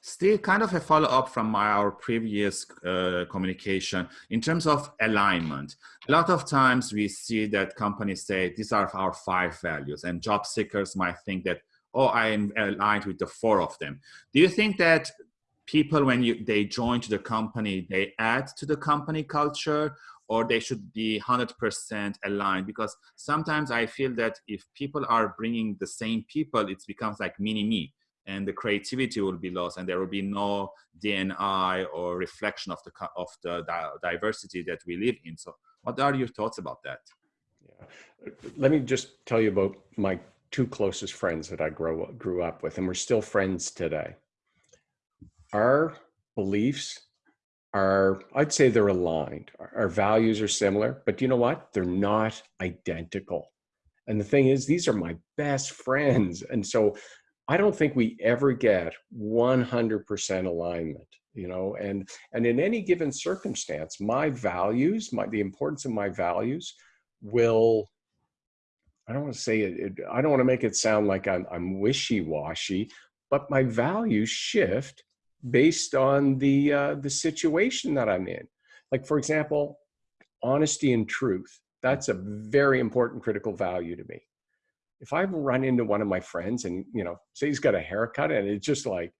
Still kind of a follow-up from our previous uh, communication in terms of alignment. A lot of times we see that companies say, these are our five values and job seekers might think that, oh, I am aligned with the four of them. Do you think that people, when you, they join to the company, they add to the company culture or they should be 100% aligned because sometimes I feel that if people are bringing the same people, it becomes like mini me and the creativity will be lost and there will be no DNI or reflection of the, of the diversity that we live in. So what are your thoughts about that? Yeah. Let me just tell you about my two closest friends that I grew, grew up with and we're still friends today. Our beliefs are, I'd say they're aligned. Our values are similar, but you know what? They're not identical. And the thing is, these are my best friends. And so I don't think we ever get 100% alignment, you know, and, and in any given circumstance, my values, my, the importance of my values will, I don't want to say it, it I don't want to make it sound like I'm, I'm wishy-washy, but my values shift based on the, uh, the situation that I'm in. Like for example, honesty and truth, that's a very important critical value to me if I run into one of my friends and, you know, say he's got a haircut and it's just like,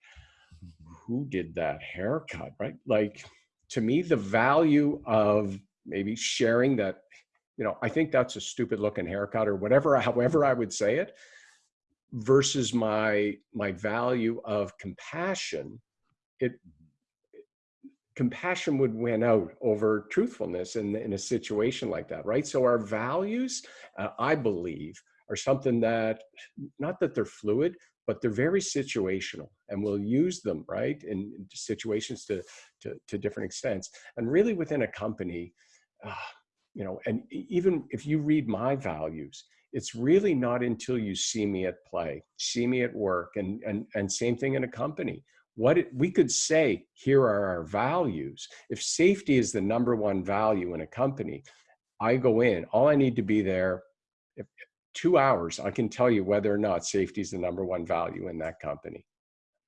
who did that haircut, right? Like, to me, the value of maybe sharing that, you know, I think that's a stupid looking haircut or whatever, however I would say it, versus my, my value of compassion, it, compassion would win out over truthfulness in, in a situation like that, right? So our values, uh, I believe, are something that, not that they're fluid, but they're very situational and we'll use them, right, in situations to, to, to different extents. And really within a company, uh, you know, and even if you read my values, it's really not until you see me at play, see me at work, and, and, and same thing in a company. What it, we could say, here are our values. If safety is the number one value in a company, I go in, all I need to be there, if, two hours, I can tell you whether or not safety is the number one value in that company.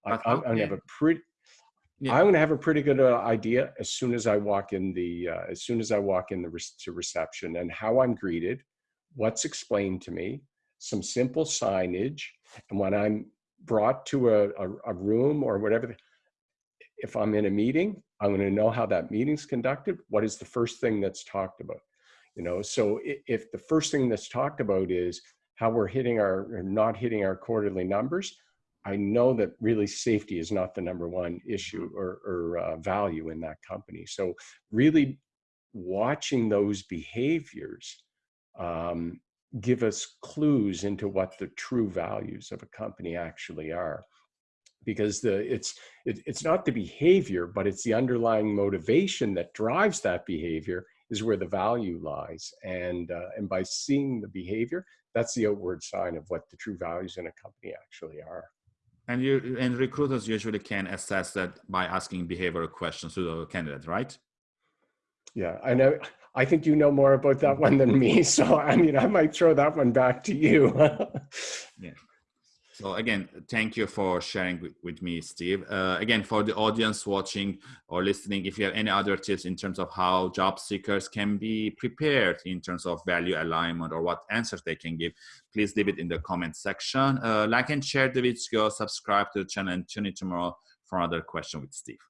I, am gonna have a pretty, yeah. I'm gonna have a pretty good uh, idea as soon as I walk in the, uh, as soon as I walk in the re to reception and how I'm greeted, what's explained to me, some simple signage, and when I'm brought to a, a, a room or whatever, if I'm in a meeting, I'm going to know how that meeting's conducted. What is the first thing that's talked about? You know so if the first thing that's talked about is how we're hitting our or not hitting our quarterly numbers i know that really safety is not the number one issue or, or uh, value in that company. So really watching those behaviors um, give us clues into what the true values of a company actually are. Because the it's it, it's not the behavior but it's the underlying motivation that drives that behavior is where the value lies. And, uh, and by seeing the behavior, that's the outward sign of what the true values in a company actually are. And you and recruiters usually can assess that by asking behavioral questions to the candidate, right? Yeah, I know. I think you know more about that one than me. So I mean, I might throw that one back to you. yeah. So again, thank you for sharing with, me, Steve. Uh, again, for the audience watching or listening, if you have any other tips in terms of how job seekers can be prepared in terms of value alignment or what answers they can give, please leave it in the comment section. Uh, like and share the video, subscribe to the channel and tune in tomorrow for another question with Steve.